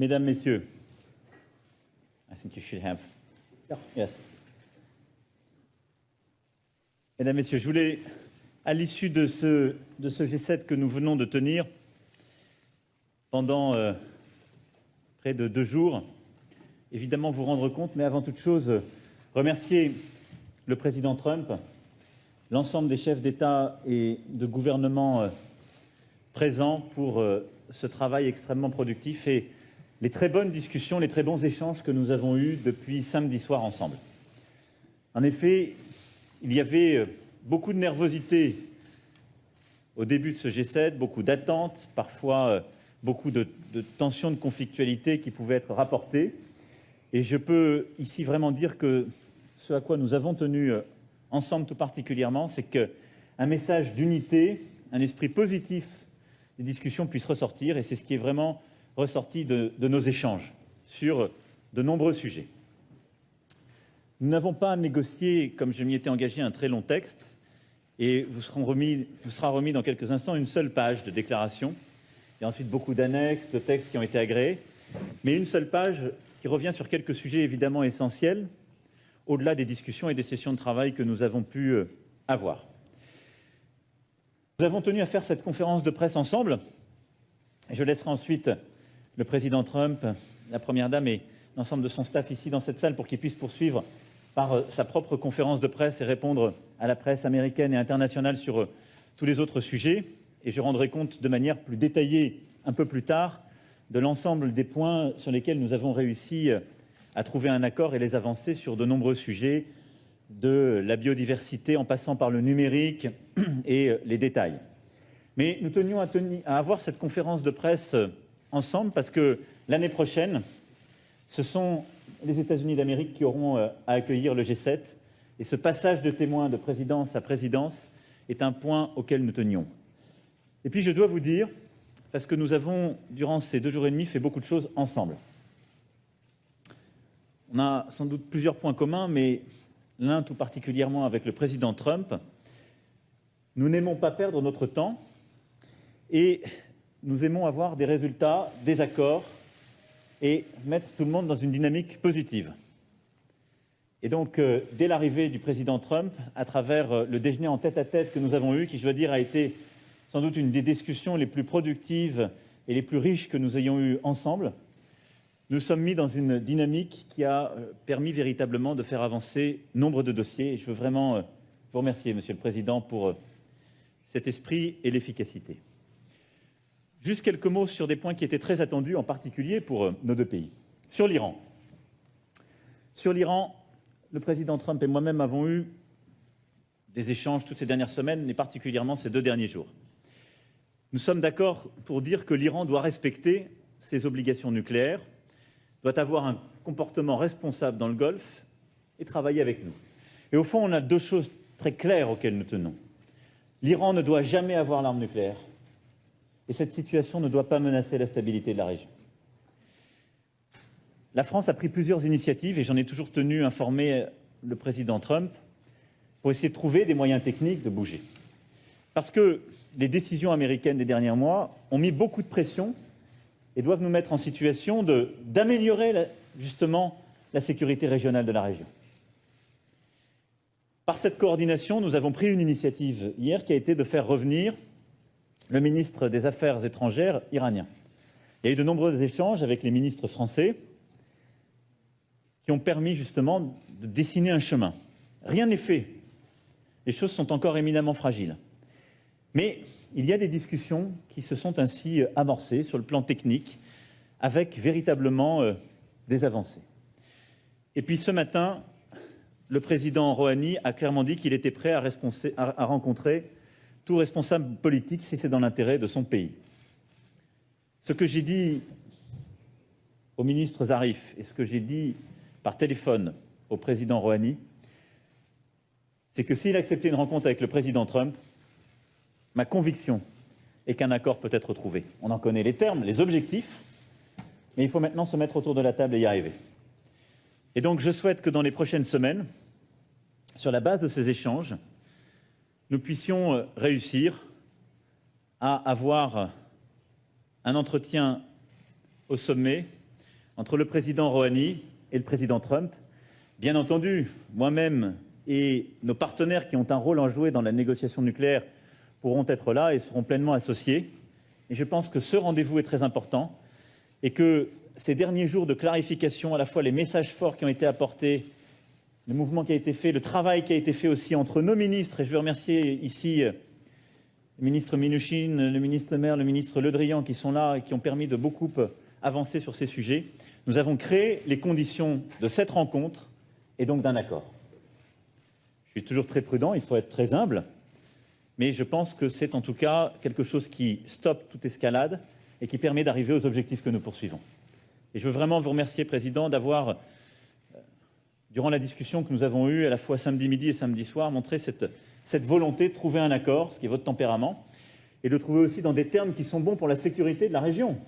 Mesdames, Messieurs, I think you should have. Mesdames, Messieurs, je voulais, à l'issue de ce, de ce G7 que nous venons de tenir pendant euh, près de deux jours, évidemment vous rendre compte, mais avant toute chose, remercier le président Trump, l'ensemble des chefs d'État et de gouvernement euh, présents pour euh, ce travail extrêmement productif et les très bonnes discussions, les très bons échanges que nous avons eus depuis samedi soir ensemble. En effet, il y avait euh, beaucoup de nervosité au début de ce G7, beaucoup d'attentes, parfois beaucoup de, de tensions, de conflictualité qui pouvaient être rapportées. Et je peux ici vraiment dire que ce à quoi nous avons tenu euh, ensemble tout particulièrement, c'est qu'un message d'unité, un esprit positif des discussions puisse ressortir, et c'est ce qui est vraiment ressorti de, nos échanges sur de nombreux sujets. Nous n'avons pas négocié, comme je m'y étais engagé, un très long texte, et vous, vous sera remis dans quelques instants une seule page de déclaration, et ensuite beaucoup d'annexes, de textes qui ont été agréés, mais une seule page qui revient sur quelques sujets évidemment essentiels, au-delà des discussions et des sessions de travail que nous avons pu euh, avoir. Nous avons tenu à faire cette conférence de presse ensemble. Et je laisserai ensuite le président Trump, la Première Dame et l'ensemble de son staff ici dans cette salle pour qu'il puisse poursuivre par euh, sa propre conférence de presse et répondre à la presse américaine et internationale sur euh, tous les autres sujets. Et je rendrai compte de manière plus détaillée un peu plus tard de l'ensemble des points sur lesquels nous avons réussi à trouver un accord et les avancer sur de nombreux sujets, de la biodiversité en passant par le numérique et les détails. Mais nous tenions à avoir cette conférence de presse ensemble parce que l'année prochaine, ce sont les États-Unis d'Amérique qui auront à accueillir le G7 et ce passage de témoins de présidence à présidence est un point auquel nous tenions. Et puis je dois vous dire parce que nous avons, durant ces deux jours et demi, fait beaucoup de choses ensemble. On a sans doute plusieurs points communs, mais l'un tout particulièrement avec le président Trump. Nous n'aimons pas perdre notre temps et nous aimons avoir des résultats, des accords et mettre tout le monde dans une dynamique positive. Et donc, euh, dès l'arrivée du président Trump, à travers euh, le déjeuner en tête-à-tête -tête que nous avons eu, qui, je dois dire, a été sans doute une des discussions les plus productives et les plus riches que nous ayons eues ensemble. Nous sommes mis dans une dynamique qui a euh, permis véritablement de faire avancer nombre de dossiers. Et je veux vraiment vous remercier, Monsieur le Président, pour cet esprit et l'efficacité. Juste quelques mots sur des points qui étaient très attendus, en particulier pour nos deux pays. Sur l'Iran. Sur l'Iran, le président Trump et moi-même avons eu des échanges toutes ces dernières semaines, mais particulièrement ces deux derniers jours. Nous sommes d'accord pour dire que l'Iran doit respecter ses obligations nucléaires, doit avoir un comportement responsable dans le Golfe et travailler avec nous. Et au fond, on a deux choses très claires auxquelles nous tenons. L'Iran ne doit jamais avoir l'arme nucléaire et cette situation ne doit pas menacer la stabilité de la région. La France a pris plusieurs initiatives et j'en ai toujours tenu informé le président Trump pour essayer de trouver des moyens techniques de bouger. Parce que les décisions américaines des derniers mois ont mis beaucoup de pression et doivent nous mettre en situation d'améliorer justement la sécurité régionale de la région. Par cette coordination, nous avons pris une initiative hier qui a été de faire revenir le ministre des Affaires étrangères iranien. Il y a eu de nombreux échanges avec les ministres français qui ont permis justement de dessiner un chemin. Rien n'est fait. Les choses sont encore éminemment fragiles. Mais il y a des discussions qui se sont ainsi amorcées sur le plan technique, avec véritablement euh, des avancées. Et puis ce matin, le président Rouhani a clairement dit qu'il était prêt à, à, rencontrer responsable politique si c'est dans l'intérêt de son pays. Ce que j'ai dit au ministre Zarif et ce que j'ai dit par téléphone au président Rouhani, c'est que s'il acceptait une rencontre avec le président Trump, Ma conviction est qu'un accord peut être trouvé. On en connaît les termes, les objectifs, mais il faut maintenant se mettre autour de la table et y arriver. Et donc je souhaite que dans les prochaines semaines, sur la base de ces échanges, nous puissions euh, réussir à avoir un entretien au sommet entre le président Rouhani et le président Trump. Bien entendu, moi-même et nos partenaires qui ont un rôle à jouer dans la négociation nucléaire pourront être là et seront pleinement associés. Et je pense que ce rendez-vous est très important et que ces derniers jours de clarification, à la fois les messages forts qui ont été apportés, le mouvement qui a été fait, le travail qui a été fait aussi entre nos ministres, et je veux remercier ici le ministre Minuchin, le ministre Le Maire, le ministre Le Drian qui sont là et qui ont permis de beaucoup avancer sur ces sujets. Nous avons créé les conditions de cette rencontre et donc d'un accord. Je suis toujours très prudent, il faut être très humble, mais je pense que c'est en tout cas quelque chose qui stoppe toute escalade et qui permet d'arriver aux objectifs que nous poursuivons. Et je veux vraiment vous remercier, Président, d'avoir, euh, durant la discussion que nous avons eue à la fois samedi midi et samedi soir, montré cette, cette volonté de trouver un accord, ce qui est votre tempérament, et de trouver aussi dans des termes qui sont bons pour la sécurité de la région.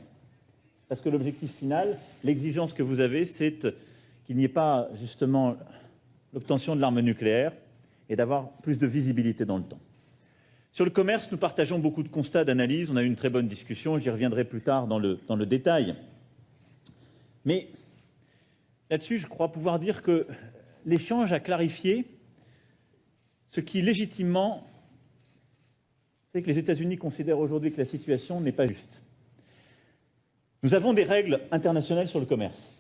Parce que l'objectif final, l'exigence que vous avez, c'est qu'il n'y ait pas justement l'obtention de l'arme nucléaire et d'avoir plus de visibilité dans le temps. Sur le commerce, nous partageons beaucoup de constats, d'analyses. On a eu une très bonne discussion. J'y reviendrai plus tard dans le, dans le détail. Mais là-dessus, je crois pouvoir dire que l'échange a clarifié ce qui, légitimement, fait que les États-Unis considèrent aujourd'hui que la situation n'est pas juste. Nous avons des règles internationales sur le commerce.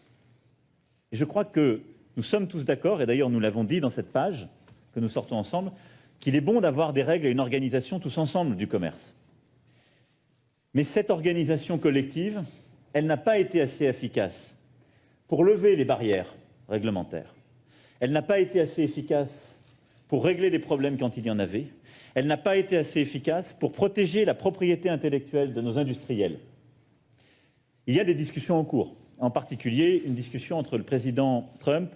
Et je crois que nous sommes tous d'accord, et d'ailleurs nous l'avons dit dans cette page que nous sortons ensemble, qu'il est bon d'avoir des règles et une organisation tous ensemble du commerce. Mais cette organisation collective, elle n'a pas été assez efficace pour lever les barrières réglementaires. Elle n'a pas été assez efficace pour régler les problèmes quand il y en avait. Elle n'a pas été assez efficace pour protéger la propriété intellectuelle de nos industriels. Il y a des discussions en cours, en particulier une discussion entre le président Trump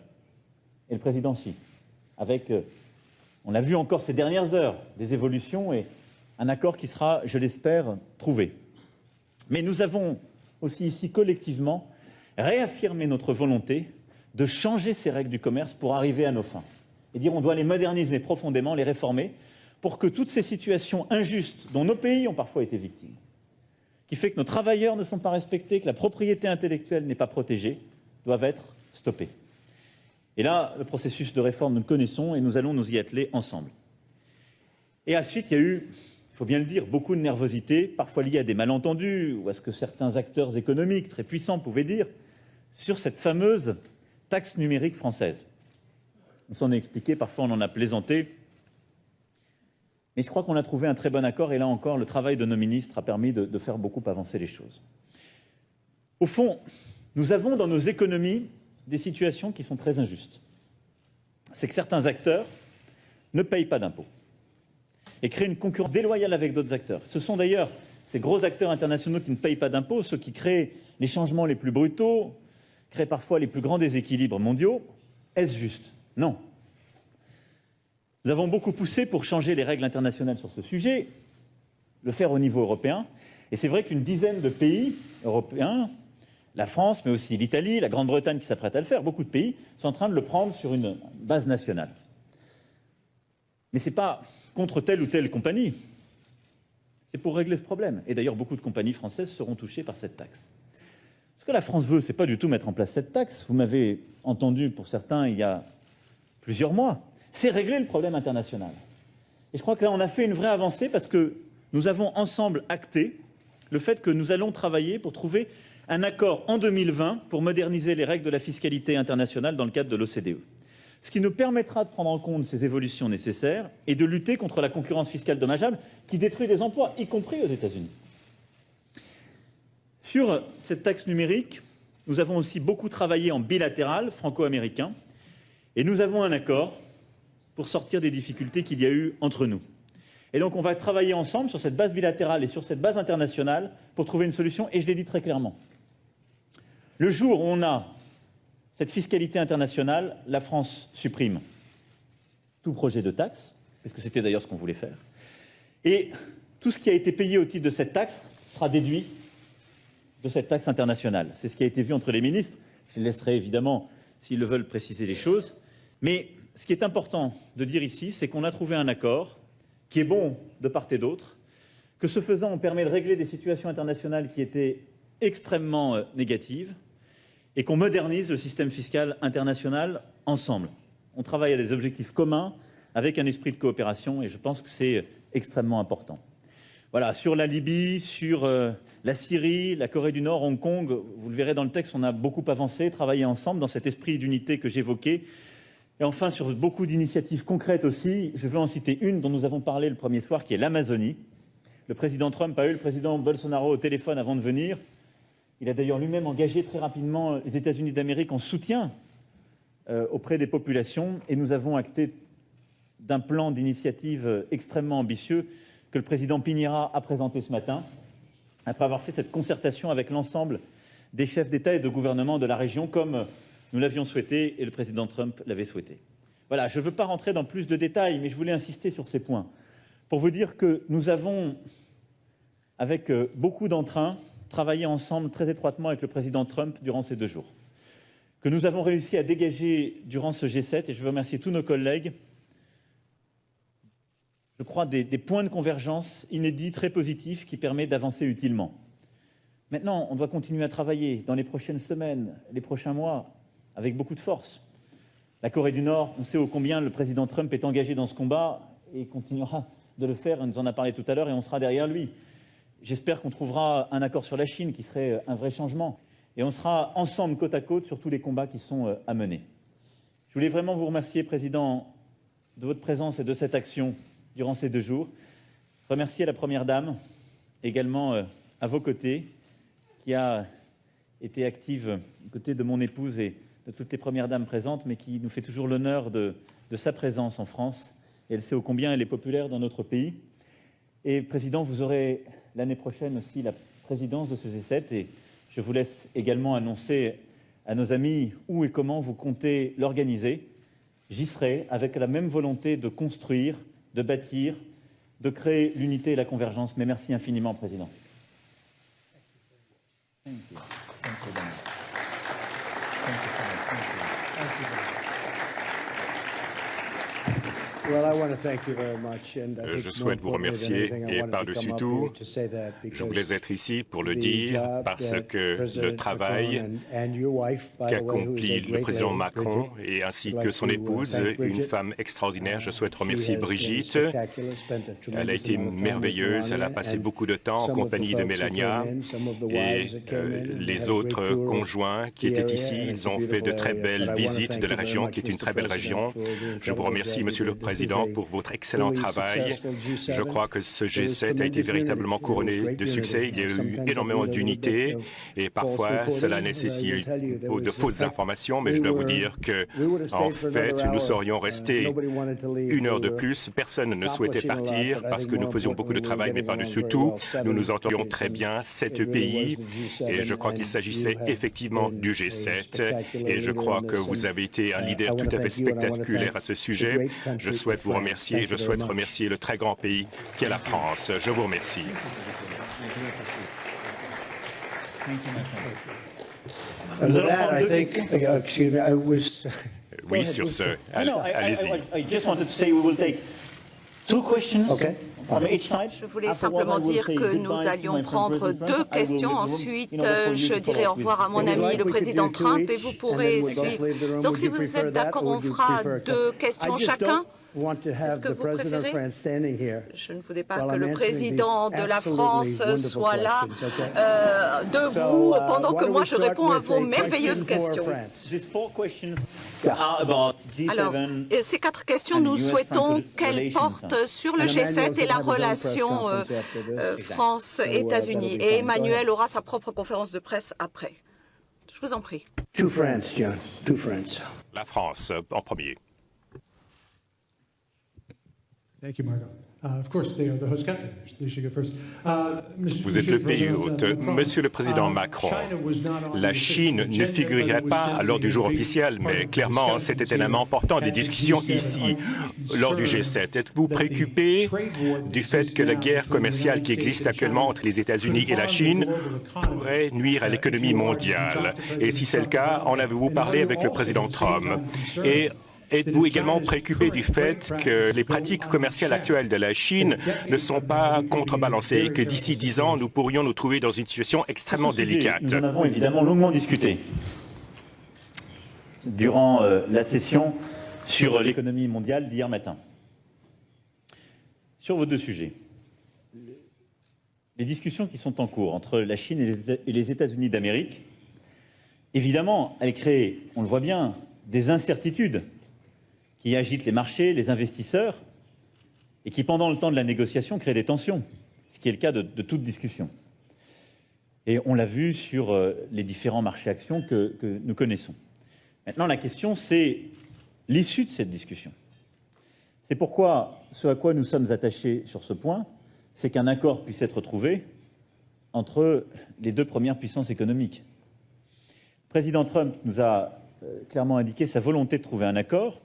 et le président Xi, avec, euh, on l'a vu encore ces dernières heures, des évolutions et un accord qui sera, je l'espère, trouvé. Mais nous avons aussi ici collectivement réaffirmé notre volonté de changer ces règles du commerce pour arriver à nos fins. Et dire on doit les moderniser profondément, les réformer, pour que toutes ces situations injustes dont nos pays ont parfois été victimes, qui fait que nos travailleurs ne sont pas respectés, que la propriété intellectuelle n'est pas protégée, doivent être stoppées. Et là, le processus de réforme, nous le connaissons et nous allons nous y atteler ensemble. Et ensuite, il y a eu, il faut bien le dire, beaucoup de nervosité, parfois liée à des malentendus ou à ce que certains acteurs économiques très puissants pouvaient dire sur cette fameuse taxe numérique française. On s'en est expliqué, parfois on en a plaisanté, mais je crois qu'on a trouvé un très bon accord et là encore, le travail de nos ministres a permis de, faire beaucoup avancer les choses. Au fond, nous avons dans nos économies des situations qui sont très injustes. C'est que certains acteurs ne payent pas d'impôts et créent une concurrence déloyale avec d'autres acteurs. Ce sont d'ailleurs ces gros acteurs internationaux qui ne payent pas d'impôts, ceux qui créent les changements les plus brutaux, créent parfois les plus grands déséquilibres mondiaux. Est-ce juste? Non. Nous avons beaucoup poussé pour changer les règles internationales sur ce sujet, le faire au niveau européen. Et c'est vrai qu'une dizaine de pays européens, la France, mais aussi l'Italie, la Grande-Bretagne qui s'apprête à le faire, beaucoup de pays sont en train de le prendre sur une base nationale. Mais ce n'est pas contre telle ou telle compagnie, c'est pour régler ce problème. Et d'ailleurs, beaucoup de compagnies françaises seront touchées par cette taxe. Que la France veut, ce n'est pas du tout mettre en place cette taxe. Vous m'avez entendu, pour certains, il y a plusieurs mois c'est régler le problème international. Et je crois que là, on a fait une vraie avancée parce que nous avons ensemble acté le fait que nous allons travailler pour trouver un accord en 2020 pour moderniser les règles de la fiscalité internationale dans le cadre de l'OCDE. Ce qui nous permettra de prendre en compte ces évolutions nécessaires et de lutter contre la concurrence fiscale dommageable qui détruit des emplois, y compris aux États-Unis. Sur cette taxe numérique, nous avons aussi beaucoup travaillé en bilatéral franco-américain et nous avons un accord pour sortir des difficultés qu'il y a eu entre nous. Et donc on va travailler ensemble sur cette base bilatérale et sur cette base internationale pour trouver une solution, et je l'ai dit très clairement. Le jour où on a cette fiscalité internationale, la France supprime tout projet de taxe, puisque c'était d'ailleurs ce qu'on voulait faire, et tout ce qui a été payé au titre de cette taxe sera déduit de cette taxe internationale. C'est ce qui a été vu entre les ministres. Je laisserai évidemment, s'ils le veulent, préciser les choses. Mais ce qui est important de dire ici, c'est qu'on a trouvé un accord qui est bon de part et d'autre, que ce faisant, on permet de régler des situations internationales qui étaient extrêmement euh, négatives, et qu'on modernise le système fiscal international ensemble. On travaille à des objectifs communs avec un esprit de coopération et je pense que c'est extrêmement important. Voilà, sur la Libye, sur euh, la Syrie, la Corée du Nord, Hong Kong, vous le verrez dans le texte, on a beaucoup avancé, travaillé ensemble dans cet esprit d'unité que j'évoquais. Et enfin, sur beaucoup d'initiatives concrètes aussi, je veux en citer une dont nous avons parlé le premier soir, qui est l'Amazonie. Le président Trump a eu le président Bolsonaro au téléphone avant de venir. Il a d'ailleurs lui-même engagé très rapidement les États-Unis d'Amérique en soutien euh, auprès des populations et nous avons acté d'un plan d'initiative extrêmement ambitieux que le président Piñera a présenté ce matin, après avoir fait cette concertation avec l'ensemble des chefs d'État et de gouvernement de la région, comme nous l'avions souhaité et le président Trump l'avait souhaité. Voilà, je ne veux pas rentrer dans plus de détails, mais je voulais insister sur ces points pour vous dire que nous avons, avec euh, beaucoup d'entrain, travaillé ensemble très étroitement avec le président Trump durant ces deux jours, que nous avons réussi à dégager durant ce G7, et je veux remercier tous nos collègues, je crois, des, points de convergence inédits, très positifs, qui permettent d'avancer utilement. Maintenant, on doit continuer à travailler dans les prochaines semaines, les prochains mois, avec beaucoup de force. La Corée du Nord, on sait ô combien le président Trump est engagé dans ce combat et continuera de le faire, il nous en a parlé tout à l'heure, et on sera derrière lui. J'espère qu'on trouvera un accord sur la Chine qui serait un vrai changement, et on sera ensemble côte à côte sur tous les combats qui sont euh, à mener. Je voulais vraiment vous remercier, Président, de votre présence et de cette action durant ces deux jours. Remercier la Première Dame, également euh, à vos côtés, qui a été active aux côtés de mon épouse et de toutes les Premières Dames présentes, mais qui nous fait toujours l'honneur de, sa présence en France elle sait ô combien elle est populaire dans notre pays. Et Président, vous aurez l'année prochaine aussi la présidence de ce G7 et je vous laisse également annoncer à nos amis où et comment vous comptez l'organiser. J'y serai avec la même volonté de construire, de bâtir, de créer l'unité et la convergence. Mais merci infiniment, Président. Je souhaite vous remercier et par-dessus tout, je voulais être ici pour le dire parce que le travail qu'accomplit le président Macron et ainsi que son épouse, une femme extraordinaire, je souhaite remercier Brigitte. Elle a été merveilleuse, elle a passé beaucoup de temps en compagnie de Mélania et euh, les autres conjoints qui étaient ici, ils ont fait de très belles visites de la région qui est une très belle région. Je vous remercie, Monsieur le Président Président, pour votre excellent travail. Je crois que ce G7 a été véritablement couronné de succès. Il y a eu énormément d'unité et parfois cela nécessite de fausses informations, mais je dois vous dire que, en fait, nous serions restés une heure de plus. Personne ne souhaitait partir parce que nous faisions beaucoup de travail, mais par-dessus tout, nous nous entendions très bien, sept pays, et je crois qu'il s'agissait effectivement du G7, et je crois que vous avez été un leader tout à fait spectaculaire à ce sujet. Je souhaite vous remercier et je souhaite remercier le très grand pays qu'est la France. Je vous remercie. Oui, sur ce, allez-y. Je voulais simplement dire que nous allions prendre deux questions. Ensuite, je dirai au revoir à mon ami le président Trump et vous pourrez suivre. Donc, si vous êtes d'accord, on fera deux questions chacun. Je ne voulais pas que le président de la France soit là, euh, debout, uh, pendant que moi je réponds à vos merveilleuses questions. Alors, ces quatre questions, nous souhaitons qu'elles portent sur le G7 et la relation euh, euh, France-États-Unis. Et Emmanuel aura sa propre conférence de presse après. Je vous en prie. La France, en premier. Thank you, Margot. Uh, uh, Vous êtes le pays hôte. Monsieur le Président uh, Macron, la Chine ne figurait pas lors du jour officiel, mais clairement, c'était un élément important des discussions ici, lors du G7. Êtes-vous préoccupé du fait que la guerre commerciale qui existe actuellement entre les États-Unis et la Chine pourrait nuire à l'économie mondiale? Et si c'est le cas, en avez-vous parlé avec le Président Trump? Et Êtes-vous également préoccupé du fait que les pratiques commerciales actuelles de la Chine ne sont pas contrebalancées et que d'ici dix ans, nous pourrions nous trouver dans une situation extrêmement délicate? Nous en avons évidemment longuement discuté. durant la session sur l'économie mondiale d'hier matin. Sur vos deux sujets, les discussions qui sont en cours entre la Chine et les États-Unis d'Amérique, évidemment, elles créent, on le voit bien, des incertitudes qui agitent les marchés, les investisseurs, et qui, pendant le temps de la négociation, créent des tensions, ce qui est le cas de, toute discussion. Et on l'a vu sur euh, les différents marchés actions que, que nous connaissons. Maintenant, la question, c'est l'issue de cette discussion. C'est pourquoi ce à quoi nous sommes attachés sur ce point, c'est qu'un accord puisse être trouvé entre les deux premières puissances économiques. Le président Trump nous a euh, clairement indiqué sa volonté de trouver un accord.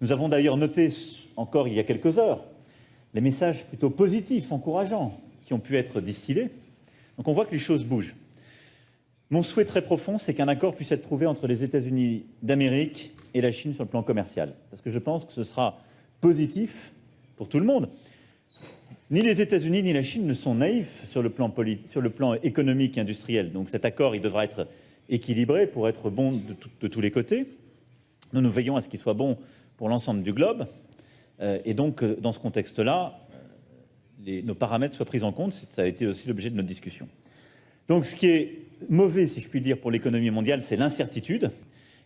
Nous avons d'ailleurs noté encore il y a quelques heures les messages plutôt positifs, encourageants, qui ont pu être distillés. Donc on voit que les choses bougent. Mon souhait très profond, c'est qu'un accord puisse être trouvé entre les États-Unis d'Amérique et la Chine sur le plan commercial, parce que je pense que ce sera positif pour tout le monde. Ni les États-Unis ni la Chine ne sont naïfs sur le, plan économique et industriel. Donc cet accord, il devra être équilibré pour être bon de, de tous les côtés. Nous nous veillons à ce qu'il soit bon pour l'ensemble du globe. Euh, et donc, euh, dans ce contexte-là, euh, nos paramètres soient pris en compte. Ça a été aussi l'objet de notre discussion. Donc, ce qui est mauvais, si je puis dire, pour l'économie mondiale, c'est l'incertitude.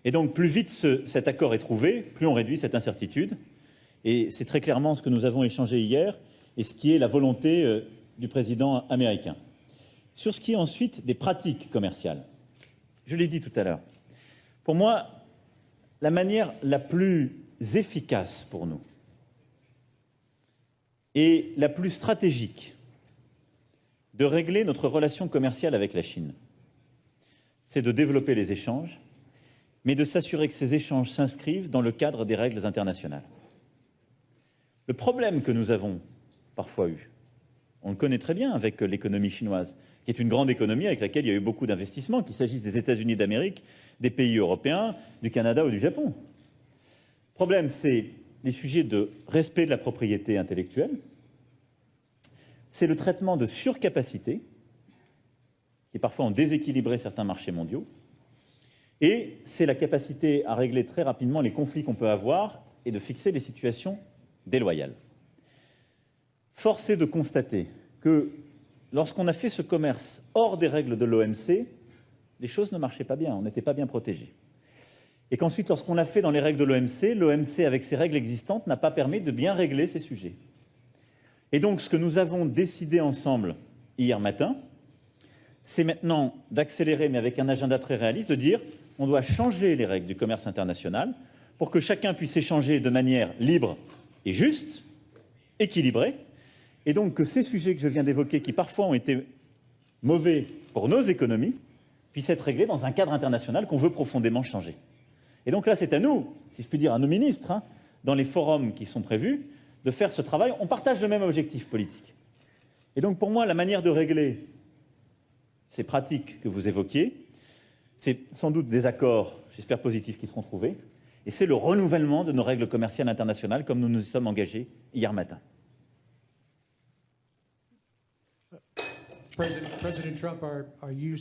Et donc, plus vite cet accord est trouvé, plus on réduit cette incertitude. Et c'est très clairement ce que nous avons échangé hier et ce qui est la volonté du président américain. Sur ce qui est ensuite des pratiques commerciales, je l'ai dit tout à l'heure, pour moi, la manière la plus efficace pour nous, et la plus stratégique de régler notre relation commerciale avec la Chine. C'est de développer les échanges, mais de s'assurer que ces échanges s'inscrivent dans le cadre des règles internationales. Le problème que nous avons parfois eu, on le connaît très bien avec l'économie chinoise, qui est une grande économie avec laquelle il y a eu beaucoup d'investissements, qu'il s'agisse des États-Unis d'Amérique, des pays européens, du Canada ou du Japon. Le problème, c'est les sujets de respect de la propriété intellectuelle, c'est le traitement de surcapacité, qui parfois ont déséquilibré certains marchés mondiaux, et c'est la capacité à régler très rapidement les conflits qu'on peut avoir et de fixer les situations déloyales. Force est de constater que lorsqu'on a fait ce commerce hors des règles de l'OMC, les choses ne marchaient pas bien, on n'était pas bien protégés et qu'ensuite, lorsqu'on l'a fait dans les règles de l'OMC, l'OMC, avec ses règles existantes, n'a pas permis de bien régler ces sujets. Et donc, ce que nous avons décidé ensemble hier matin, c'est maintenant d'accélérer, mais avec un agenda très réaliste, de dire on doit changer les règles du commerce international pour que chacun puisse échanger de manière libre et juste, équilibrée, et donc que ces sujets que je viens d'évoquer, qui parfois ont été mauvais pour nos économies, puissent être réglés dans un cadre international qu'on veut profondément changer. Et donc là, c'est à nous, si je puis dire, à nos ministres, hein, dans les forums qui sont prévus, de faire ce travail. On partage le même objectif politique. Et donc pour moi, la manière de régler ces pratiques que vous évoquiez, c'est sans doute des accords, j'espère positifs, qui seront trouvés, et c'est le renouvellement de nos règles commerciales internationales comme nous nous y sommes engagés hier matin.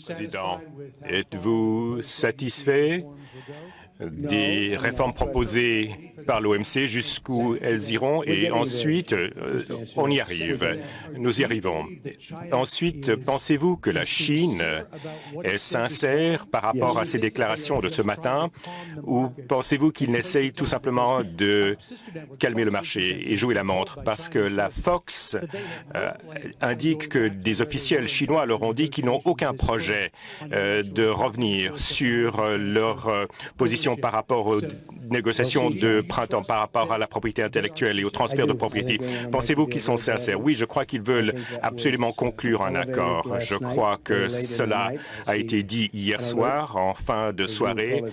Président, êtes-vous satisfait des réformes proposées par l'OMC jusqu'où elles iront et ensuite euh, on y arrive. Nous y arrivons. Ensuite, pensez-vous que la Chine est sincère par rapport à ses déclarations de ce matin ou pensez-vous qu'il n'essaye tout simplement de calmer le marché et jouer la montre? Parce que la Fox euh, indique que des officiels chinois leur ont dit qu'ils n'ont aucun projet euh, de revenir sur leur position par rapport aux négociations de printemps, par rapport à la propriété intellectuelle et au transfert de propriété. Pensez-vous qu'ils sont sincères? Oui, je crois qu'ils veulent absolument conclure un accord. Je crois que cela a été dit hier soir, en fin de soirée.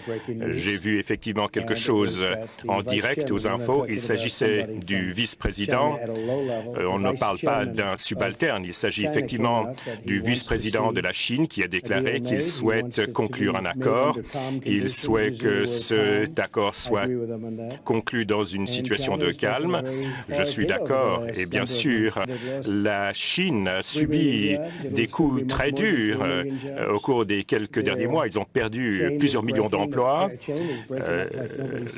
J'ai vu effectivement quelque chose en direct aux infos. Il s'agissait du vice-président. Euh, on ne parle pas d'un subalterne. Il s'agit effectivement du vice-président de la Chine qui a déclaré qu'il souhaite conclure un accord. Il souhaite que que cet accord soit conclu dans une situation de calme. Je suis d'accord. Et bien sûr, la Chine a subi des coups très durs euh, au cours des quelques derniers mois. Ils ont perdu plusieurs millions d'emplois. Euh,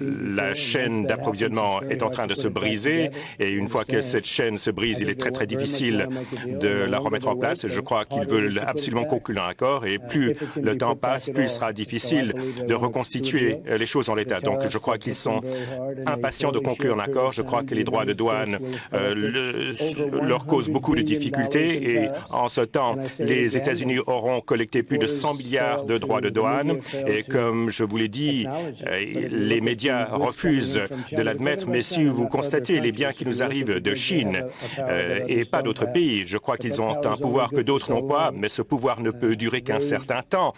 la chaîne d'approvisionnement est en train de se briser et une fois que cette chaîne se brise, il est très très difficile de la remettre en place. Je crois qu'ils veulent absolument conclure un accord et plus le temps passe, plus il sera difficile de reconstituer les choses en l'état. Donc je crois qu'ils sont impatients de conclure un accord. Je crois que les droits de douane euh, leur causent beaucoup de difficultés et en ce temps, les États-Unis auront collecté plus de 100 milliards de droits de douane et comme je vous l'ai dit, euh, les médias refusent de l'admettre, mais si vous constatez les biens qui nous arrivent de Chine euh, et pas d'autres pays, je crois qu'ils ont un pouvoir que d'autres n'ont pas, mais ce pouvoir ne peut durer qu'un certain temps.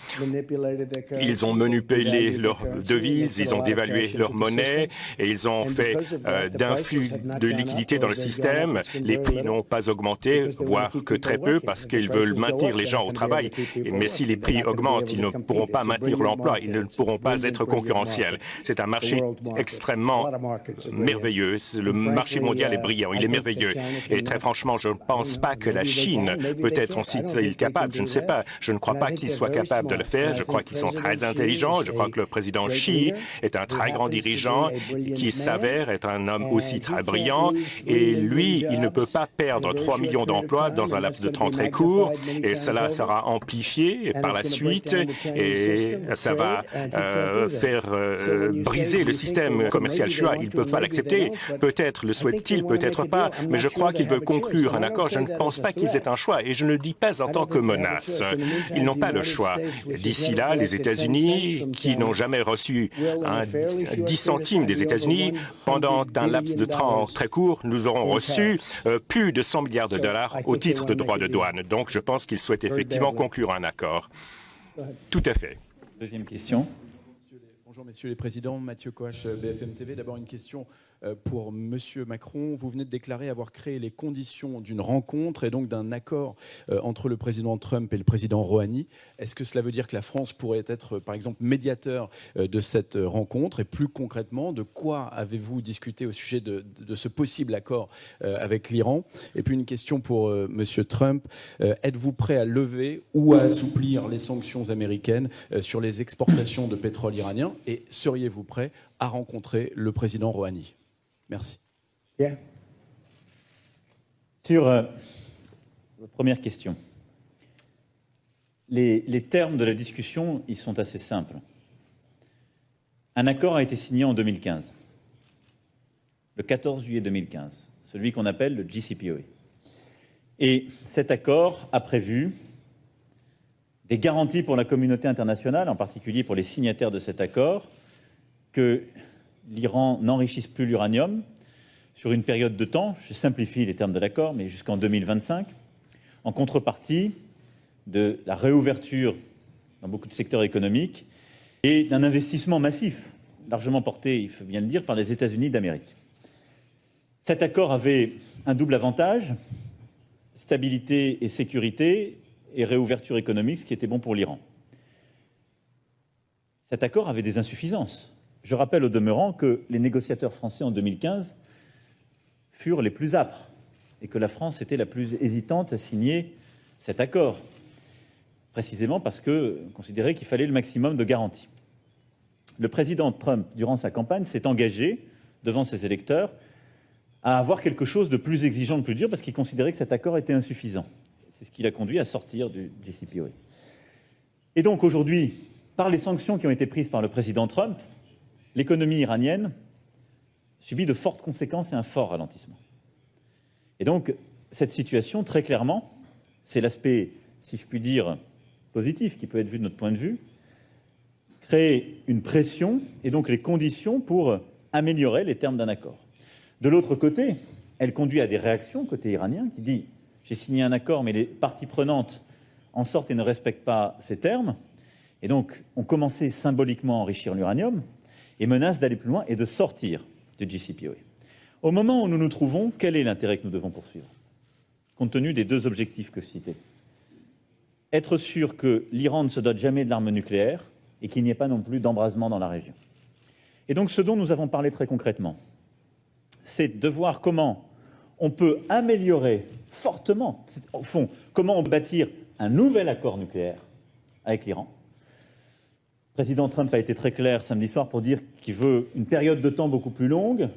Ils ont manipulé leurs devises, ils ont dévalué leur monnaie et ils ont fait euh, d'influx de liquidités dans le système. Les prix n'ont pas augmenté, voire que très peu, parce qu'ils veulent maintenir les gens au travail. Mais si les prix augmentent, ils ne pourront pas maintenir l'emploi, ils ne pourront pas être concurrentiels. C'est un marché extrêmement merveilleux. Le marché mondial est brillant, il est merveilleux. Et très franchement, je ne pense pas que la Chine peut être aussi capable. Je ne sais pas. Je ne crois pas qu'ils soient capables de le faire. Je crois qu'ils sont très intelligents. Je crois que le président Xi est un très grand dirigeant qui s'avère être un homme aussi très brillant. Et lui, il ne peut pas perdre 3 millions d'emplois dans un laps de temps très court. Et cela sera amplifié par la suite. Et ça va euh, faire euh, briser le système commercial chinois. Ils ne peuvent pas l'accepter. Peut-être le souhaitent-ils, peut-être pas. Mais je crois qu'ils veulent conclure un accord. Je ne pense pas qu'ils aient un choix. Et je ne le dis pas en tant que menace. Ils n'ont pas le choix. D'ici là, les États-Unis, qui n'ont jamais reçu un 10 centimes des États-Unis, pendant un laps de temps très court, nous aurons reçu euh, plus de 100 milliards de dollars au titre de droits de douane. Donc, je pense qu'ils souhaitent effectivement conclure un accord. Tout à fait. Deuxième question. Bonjour, messieurs les présidents. Mathieu Coach, BFM TV. D'abord, une question pour M. Macron. Vous venez de déclarer avoir créé les conditions d'une rencontre et donc d'un accord euh, entre le président Trump et le président Rouhani. Est-ce que cela veut dire que la France pourrait être, par exemple, médiateur euh, de cette rencontre? Et plus concrètement, de quoi avez-vous discuté au sujet de, ce possible accord avec l'Iran? Et puis une question pour M. Trump. Êtes-vous prêt à lever ou à assouplir les sanctions américaines sur les exportations de pétrole iranien? Et seriez-vous prêt à rencontrer le président Rouhani? Merci. Sur euh, la première question, les, les, termes de la discussion, ils sont assez simples. Un accord a été signé en 2015, le 14 juillet 2015, celui qu'on appelle le JCPOA. Et cet accord a prévu des garanties pour la communauté internationale, en particulier pour les signataires de cet accord, que l'Iran n'enrichisse plus l'uranium sur une période de temps, je simplifie les termes de l'accord, mais jusqu'en 2025, en contrepartie de la réouverture dans beaucoup de secteurs économiques et d'un investissement massif, largement porté, il faut bien le dire, par les États-Unis d'Amérique. Cet accord avait un double avantage, stabilité et sécurité, et réouverture économique, ce qui était bon pour l'Iran. Cet accord avait des insuffisances. Je rappelle au demeurant que les négociateurs français en 2015 furent les plus âpres et que la France était la plus hésitante à signer cet accord, précisément parce que considérait qu'il fallait le maximum de garanties. Le président Trump, durant sa campagne, s'est engagé devant ses électeurs à avoir quelque chose de plus exigeant, de plus dur, parce qu'il considérait que cet accord était insuffisant. C'est ce qui l'a conduit à sortir du JCPOA. Et donc aujourd'hui, par les sanctions qui ont été prises par le président Trump, l'économie iranienne subit de fortes conséquences et un fort ralentissement. Et donc, cette situation, très clairement, c'est l'aspect, si je puis dire, positif qui peut être vu de notre point de vue, crée une pression et donc les conditions pour améliorer les termes d'un accord. De l'autre côté, elle conduit à des réactions côté iranien qui dit « j'ai signé un accord, mais les parties prenantes en sortent et ne respectent pas ces termes ». Et donc, on commençait symboliquement à enrichir l'uranium, et menace d'aller plus loin et de sortir du JCPOA. Au moment où nous nous trouvons, quel est l'intérêt que nous devons poursuivre? Compte tenu des deux objectifs que je citais. Être sûr que l'Iran ne se dote jamais de l'arme nucléaire et qu'il n'y ait pas non plus d'embrasement dans la région. Et donc ce dont nous avons parlé très concrètement, c'est de voir comment on peut améliorer fortement, au fond, comment on bâtir un nouvel accord nucléaire avec l'Iran. Le président Trump a été très clair samedi soir pour dire qu'il veut une période de temps beaucoup plus longue,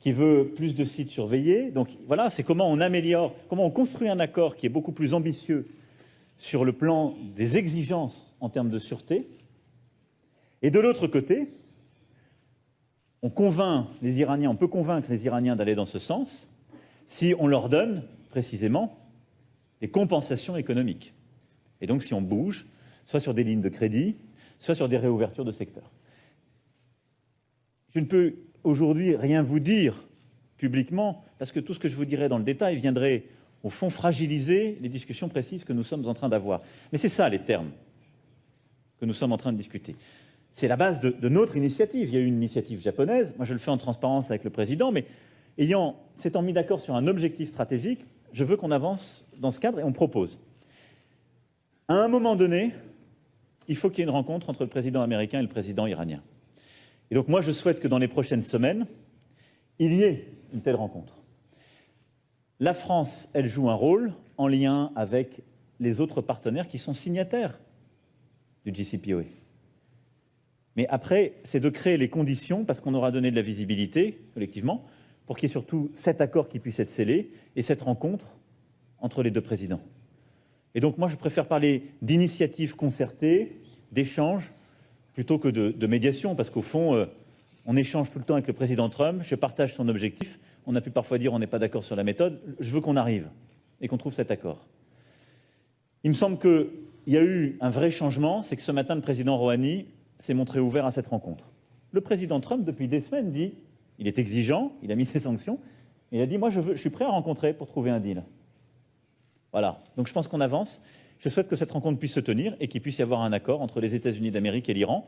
qu'il veut plus de sites surveillés. Donc voilà, c'est comment on améliore, comment on construit un accord qui est beaucoup plus ambitieux sur le plan des exigences en termes de sûreté. Et de l'autre côté, on convainc les Iraniens, on peut convaincre les Iraniens d'aller dans ce sens si on leur donne précisément des compensations économiques. Et donc si on bouge, soit sur des lignes de crédit, soit sur des réouvertures de secteurs. Je ne peux aujourd'hui rien vous dire publiquement, parce que tout ce que je vous dirais dans le détail viendrait, au fond, fragiliser les discussions précises que nous sommes en train d'avoir. Mais c'est ça, les termes que nous sommes en train de discuter c'est la base de, notre initiative. Il y a eu une initiative japonaise, moi je le fais en transparence avec le président, mais ayant, s'étant mis d'accord sur un objectif stratégique, je veux qu'on avance dans ce cadre et on propose. À un moment donné, il faut qu'il y ait une rencontre entre le président américain et le président iranien. Et donc moi je souhaite que dans les prochaines semaines, il y ait une telle rencontre. La France, elle joue un rôle en lien avec les autres partenaires qui sont signataires du JCPOA. Mais après, c'est de créer les conditions, parce qu'on aura donné de la visibilité, collectivement, pour qu'il y ait surtout cet accord qui puisse être scellé et cette rencontre entre les deux présidents. Et donc moi, je préfère parler d'initiatives concertées, d'échanges, plutôt que de, médiation, parce qu'au fond, euh, on échange tout le temps avec le président Trump, je partage son objectif, on a pu parfois dire on n'est pas d'accord sur la méthode, je veux qu'on arrive et qu'on trouve cet accord. Il me semble qu'il y a eu un vrai changement, c'est que ce matin, le président Rouhani s'est montré ouvert à cette rencontre. Le président Trump, depuis des semaines, dit, il est exigeant, il a mis ses sanctions, il a dit, moi je, je suis prêt à rencontrer pour trouver un deal. Voilà, donc je pense qu'on avance. Je souhaite que cette rencontre puisse se tenir et qu'il puisse y avoir un accord entre les États-Unis d'Amérique et l'Iran.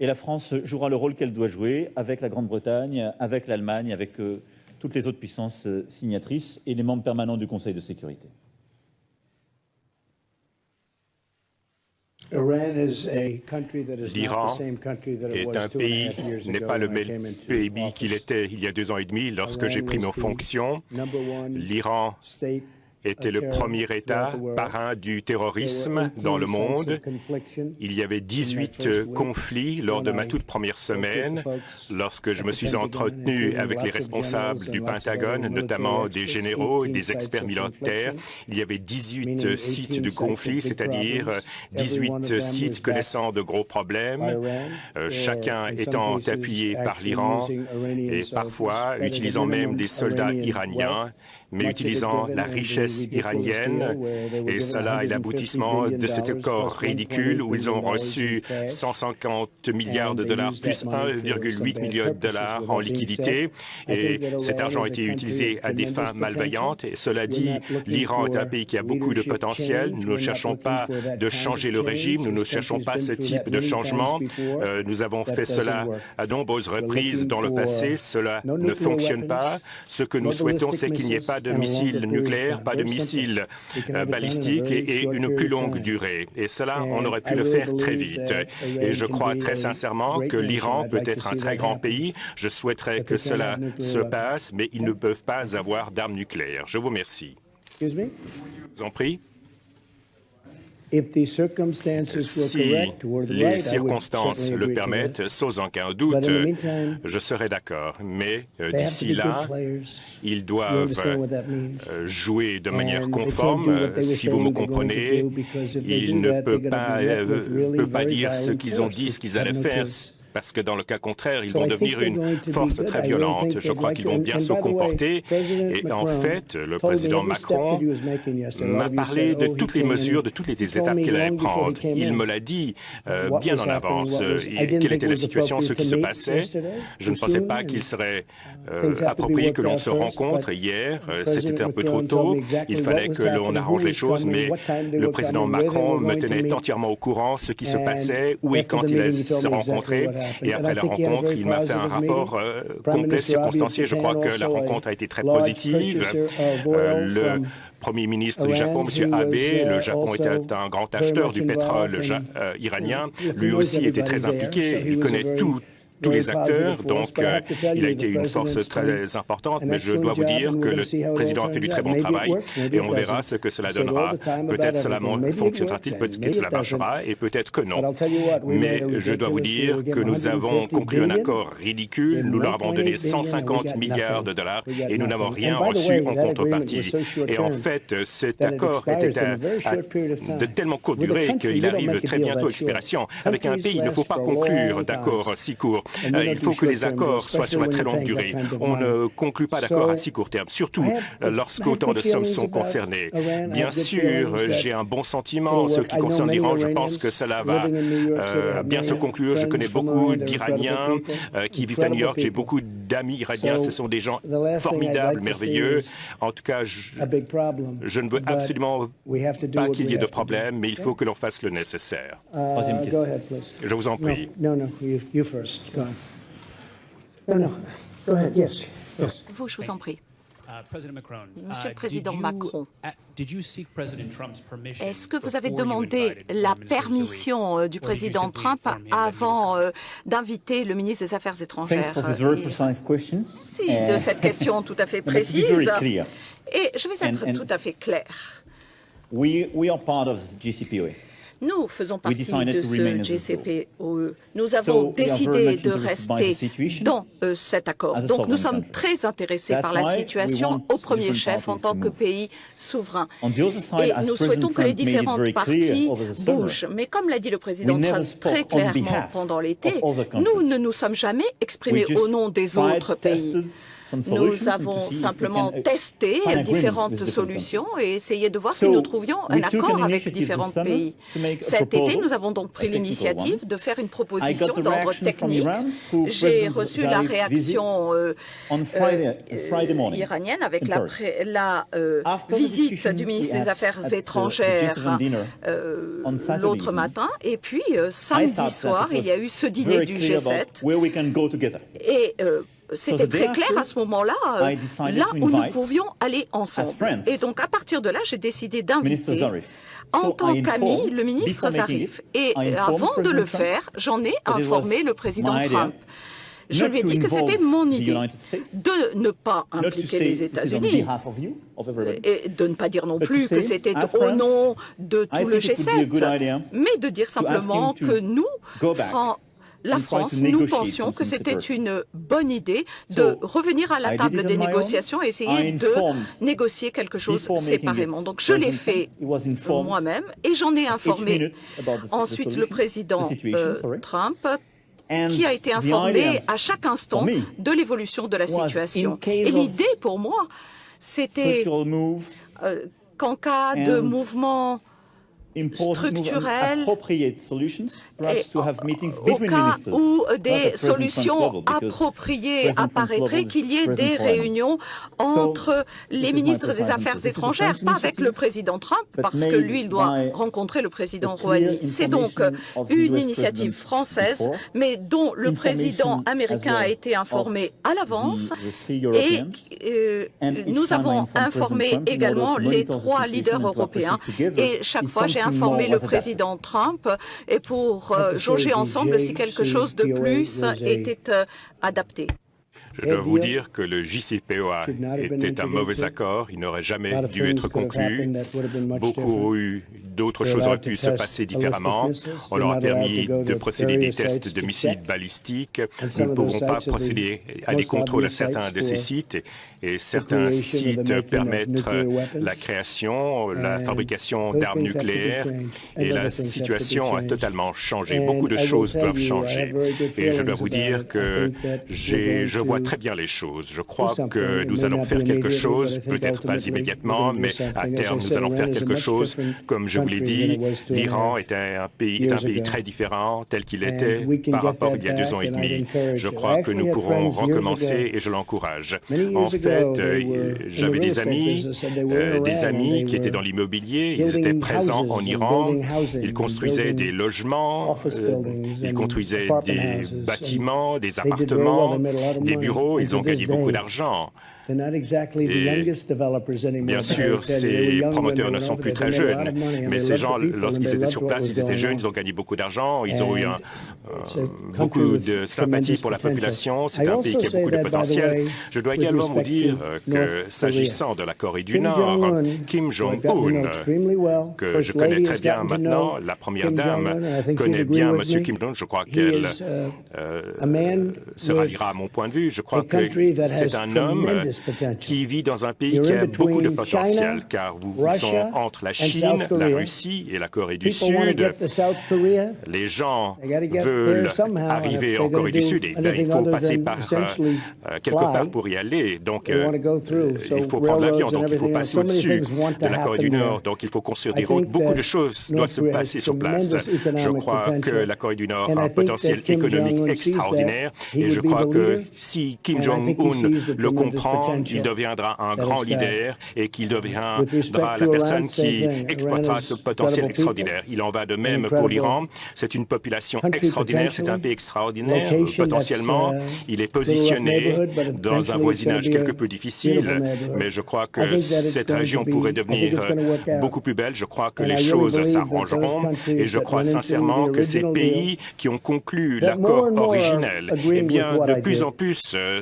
Et la France jouera le rôle qu'elle doit jouer avec la Grande-Bretagne, avec l'Allemagne, avec euh, toutes les autres puissances euh, signatrices et les membres permanents du Conseil de sécurité. L'Iran est un pays, n'est pas le même pays qu'il était il y a deux ans et demi lorsque j'ai pris mes fonctions. L'Iran était le premier État parrain du terrorisme dans le monde. Il y avait 18 conflits lors de ma toute première semaine, lorsque je me suis entretenu avec les responsables du Pentagone, notamment des généraux et des experts militaires. Il y avait 18 sites de conflits, c'est-à-dire 18 sites connaissant de gros problèmes, euh, chacun étant appuyé par l'Iran et parfois utilisant même des soldats iraniens mais utilisant la richesse iranienne. Et cela est l'aboutissement de cet accord ridicule où ils ont reçu 150 milliards de dollars plus 1,8 milliard de dollars en liquidité. Et cet argent a été utilisé à des fins malveillantes. Et cela dit, l'Iran est un pays qui a beaucoup de potentiel. Nous ne cherchons pas de changer le régime. Nous ne cherchons pas ce type de changement. Euh, nous avons fait cela à nombreuses reprises dans le passé. Cela ne fonctionne pas. Ce que nous souhaitons, c'est qu'il n'y ait pas de missiles nucléaires, pas de missiles euh, balistiques et, une plus longue durée. Et cela, on aurait pu le faire très vite. Et je crois très sincèrement que l'Iran peut être un très grand pays. Je souhaiterais que cela se passe, mais ils ne peuvent pas avoir d'armes nucléaires. Je vous remercie. Je vous en prie. Si les circonstances le permettent, sans aucun doute, je serai d'accord. Mais euh, d'ici là, ils doivent euh, jouer de manière conforme. Si vous me comprenez, ils ne peuvent pas, euh, peuvent pas dire ce qu'ils ont dit, ce qu'ils allaient faire parce que dans le cas contraire, ils vont devenir une force très violente. Je crois qu'ils vont bien se comporter. Et en fait, le président Macron m'a parlé de toutes les mesures, de toutes les étapes qu'il allait prendre. Il me l'a dit euh, bien en avance. quelle était la situation, ce qui se passait. Je ne pensais pas qu'il serait euh, approprié que l'on se rencontre hier. Euh, c'était un peu trop tôt. Il fallait que l'on arrange les choses, mais le président Macron me tenait entièrement au courant ce qui se passait, où et quand il allait se rencontrer. Et après la rencontre, il m'a fait un rapport euh, complet, circonstancié. Je crois que la rencontre a été très positive. Euh, le Premier ministre du Japon, M. Abe, le Japon était un grand acheteur du pétrole euh, iranien. Lui aussi était très impliqué. Il connaît tout tous les acteurs, donc euh, il a été une force très importante, mais je dois vous dire que le président a fait du très bon travail et on verra ce que cela donnera. Peut-être cela fonctionnera-t-il, peut-être que cela marchera et peut-être que non. Mais je dois vous dire que nous avons conclu un accord ridicule, nous leur avons donné 150 milliards de dollars et nous n'avons rien reçu en contrepartie. Et en fait, cet accord était de tellement courte durée qu'il arrive très bientôt à expiration. Avec un pays, il ne faut pas conclure d'accord si court. Euh, il faut que les accords soient sur la très longue durée. On ne conclut pas d'accord à si court terme, surtout euh, lorsqu'autant de sommes sont concernées. Bien sûr, j'ai un bon sentiment en ce qui concerne l'Iran. Je pense que cela va euh, bien se conclure. Je connais beaucoup d'Iraniens qui vivent à New York. J'ai beaucoup d'amis iraniens. Ce sont des gens formidables, merveilleux. En tout cas, je, je ne veux absolument pas qu'il y ait de problème, mais il faut que l'on fasse le nécessaire. Je vous en prie. Vous, je vous en prie. Monsieur le Président Macron, est-ce que vous avez demandé la permission euh, du président Trump avant euh, d'inviter le ministre des Affaires étrangères Si, de cette question tout à fait précise. Et je vais être tout à fait clair. Nous faisons partie de ce GCPOE. Nous avons décidé de rester dans euh, cet accord. Donc nous sommes très intéressés par la situation au premier chef en tant que pays souverain. Et nous souhaitons que les différentes parties bougent. Mais comme l'a dit le président Trump très clairement pendant l'été, nous ne nous sommes jamais exprimés au nom des autres pays. Nous avons simplement testé différentes solutions et essayé de voir si nous trouvions un accord avec différents pays. Cet été, nous avons donc pris l'initiative de faire une proposition d'ordre technique. J'ai reçu la réaction euh, euh, iranienne avec la, la euh, visite du ministre des Affaires étrangères l'autre matin. Et puis, samedi soir, il y a eu ce dîner du G7. Et c'était très clair à ce moment-là, euh, là où nous pouvions aller ensemble. Et donc, à partir de là, j'ai décidé d'inviter en tant qu'ami le ministre Zarif. Et avant de le faire, j'en ai informé le président Trump. Je lui ai dit que c'était mon idée de ne pas impliquer les États-Unis. et de ne pas dire non plus que c'était au nom de tout le G7, mais de dire simplement que nous, la France, nous pensions que c'était une bonne idée de revenir à la table des négociations et essayer de négocier quelque chose séparément. Donc je l'ai fait moi-même et j'en ai informé ensuite le président euh, Trump qui a été informé à chaque instant de l'évolution de la situation. Et l'idée pour moi, c'était euh, qu'en cas de mouvement structurel et au cas où des solutions appropriées apparaîtraient, qu'il y ait des réunions entre les ministres des Affaires étrangères, pas avec le président Trump, parce que lui, il doit rencontrer le président Rouhani. C'est donc une initiative française, mais dont le président américain a été informé à l'avance, et euh, nous avons informé également les trois leaders européens, et chaque fois j'ai informé le président Trump, et pour euh, jauger ensemble si quelque chose de plus était euh, adapté. Je dois vous dire que le JCPOA était un mauvais accord, il n'aurait jamais dû être conclu. Beaucoup d'autres choses auraient pu se passer différemment. On leur a permis de procéder des tests de missiles balistiques. Nous ne pouvons pas procéder à des contrôles à certains de ces sites. Et certains sites permettent la création, la fabrication d'armes nucléaires. et la situation a totalement changé. Beaucoup de choses peuvent changer. et je dois vous dire que je vois très bien les choses. Je crois que nous allons faire quelque chose, peut-être pas immédiatement, mais à terme, nous allons faire quelque chose. Comme je vous l'ai dit, l'Iran est un pays, est un pays très différent tel qu'il était par rapport il y a deux ans et demi. Je crois que nous pourrons recommencer et je l'encourage. En fait, euh, j'avais des amis, euh, des amis qui étaient dans l'immobilier, ils étaient présents en Iran, ils construisaient des logements, euh, ils construisaient des bâtiments, des appartements, des bureaux, ils ont gagné beaucoup d'argent. Bien sûr, ces promoteurs ne sont plus très jeunes, mais ces gens, lorsqu'ils étaient sur place, ils étaient jeunes, ils ont gagné beaucoup d'argent, ils ont eu un beaucoup de sympathie pour la population. C'est un pays qui a beaucoup de potentiel. Je dois également vous dire que s'agissant de la Corée du Nord, Kim Jong-un, que je connais très bien maintenant, la première dame connaît bien M. Kim Jong-un. Je crois qu'elle se ralliera à mon point de vue. Je crois que c'est un homme qui vit dans un pays qui a beaucoup de potentiel, car vous sont entre la Chine, la Russie et la Corée du Sud. Les gens veulent arriver en Corée du Sud et il faut passer par euh, quelque part pour y aller. Donc, euh, il faut prendre l'avion, donc il faut passer au-dessus de la Corée du Nord, donc il faut construire des routes. Beaucoup de choses doivent se passer sur place. Je crois que la Corée du Nord a un potentiel économique extraordinaire et je crois que si Kim Jong-un le comprend, il deviendra un grand leader et qu'il deviendra la personne qui exploitera ce potentiel extraordinaire. Il en va de même pour l'Iran. C'est une population extraordinaire, c'est un pays extraordinaire. Potentiellement, il est positionné dans un voisinage quelque peu difficile, mais je crois que cette région pourrait devenir beaucoup plus belle. Je crois que les choses s'arrangeront et je crois sincèrement que ces pays qui ont conclu l'accord originel, eh bien, de plus en plus euh,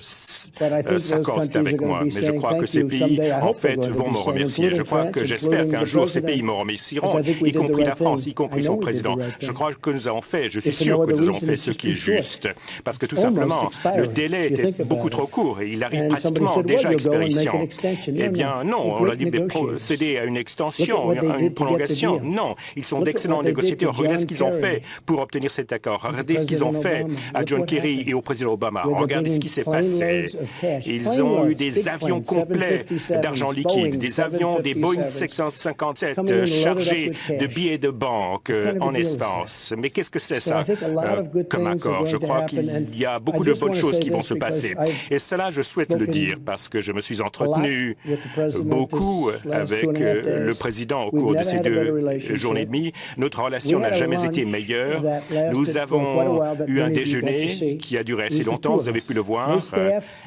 euh, s'accordent avec moi. Mais je crois que ces pays, en fait, vont me remercier. Je crois que j'espère qu'un jour ces pays me remercieront, y compris la France, y compris son président. Je crois que nous avons fait, je suis sûr que nous avons fait ce qui est juste, parce que tout simplement, le délai était beaucoup trop court et il arrive pratiquement déjà à expiration. Eh bien, non, on a dit procéder à une extension, à une prolongation. Non, ils sont d'excellents négociateurs. Regardez ce qu'ils ont fait pour obtenir cet accord. Regardez ce qu'ils ont fait à John Kerry et au président Obama. Regardez ce qui s'est passé. Ils ont eu des avions complets d'argent liquide, des avions, des Boeing 757 chargés de billets de banque euh, en espace. Mais qu'est-ce que c'est ça euh, comme accord? Je crois qu'il y a beaucoup de bonnes choses qui vont se passer. Et cela, je souhaite le dire parce que je me suis entretenu beaucoup avec euh, le président au cours de ces deux journées et demie. Notre relation n'a jamais été meilleure. Nous avons eu un déjeuner qui a duré assez longtemps, vous avez pu le voir.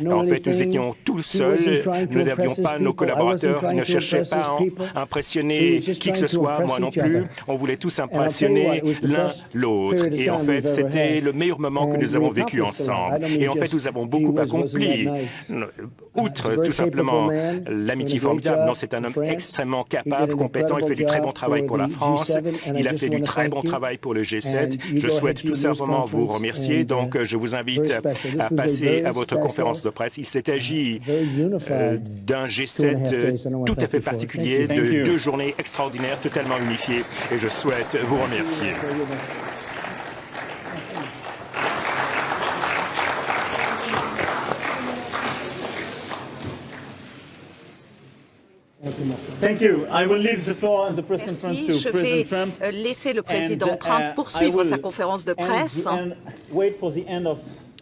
En fait, nous étions tous seuls, nous n'avions pas nos collaborateurs, ne cherchaient pas à impressionner qui que ce soit, moi non plus. On voulait tous impressionner l'un l'autre. Et en fait, c'était le meilleur moment que nous avons vécu ensemble. Et en fait, nous avons beaucoup accompli. Outre tout simplement l'amitié formidable, non, c'est un homme extrêmement capable, compétent, il fait du très bon travail pour la France, il a fait du très bon travail pour le G7. Je souhaite tout simplement vous remercier, donc je vous invite à passer à votre conférence de presse. Il s'est agi euh, d'un G7 tout à fait particulier, de deux journées extraordinaires, totalement unifiées, et je souhaite vous remercier. Merci. Je vais euh, laisser le président Trump uh, poursuivre sa conférence de presse.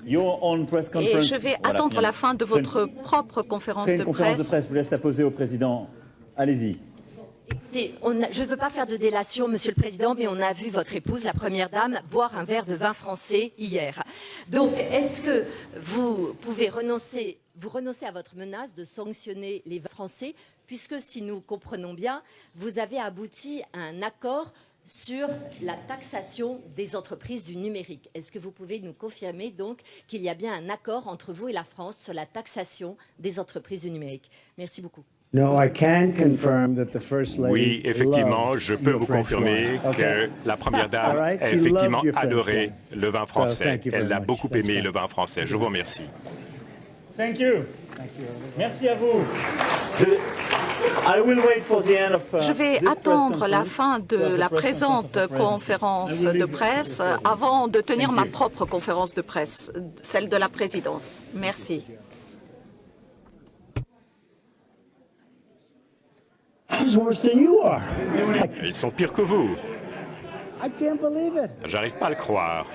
Et je vais attendre la fin de votre propre conférence de presse. de presse. Je vous laisse la poser au président. Allez-y. Écoutez, je ne veux pas faire de délation, Monsieur le Président, mais on a vu votre épouse, la Première Dame, boire un verre de vin français hier. Donc, est-ce que vous pouvez renoncer, vous renoncer à votre menace de sanctionner les Français, puisque si nous comprenons bien, vous avez abouti à un accord sur la taxation des entreprises du numérique. Est-ce que vous pouvez nous confirmer donc qu'il y a bien un accord entre vous et la France sur la taxation des entreprises du numérique? Merci beaucoup. Oui, effectivement, je peux vous confirmer que la Première Dame a effectivement adoré le vin français. Elle a beaucoup aimé le vin français. Je vous remercie. Thank you. Merci à vous. Je, uh, Je vais attendre la fin de la présente conférence de presse avant de tenir ma propre conférence de presse, celle de la présidence. Merci. Ils sont pires que vous. J'arrive pas à le croire.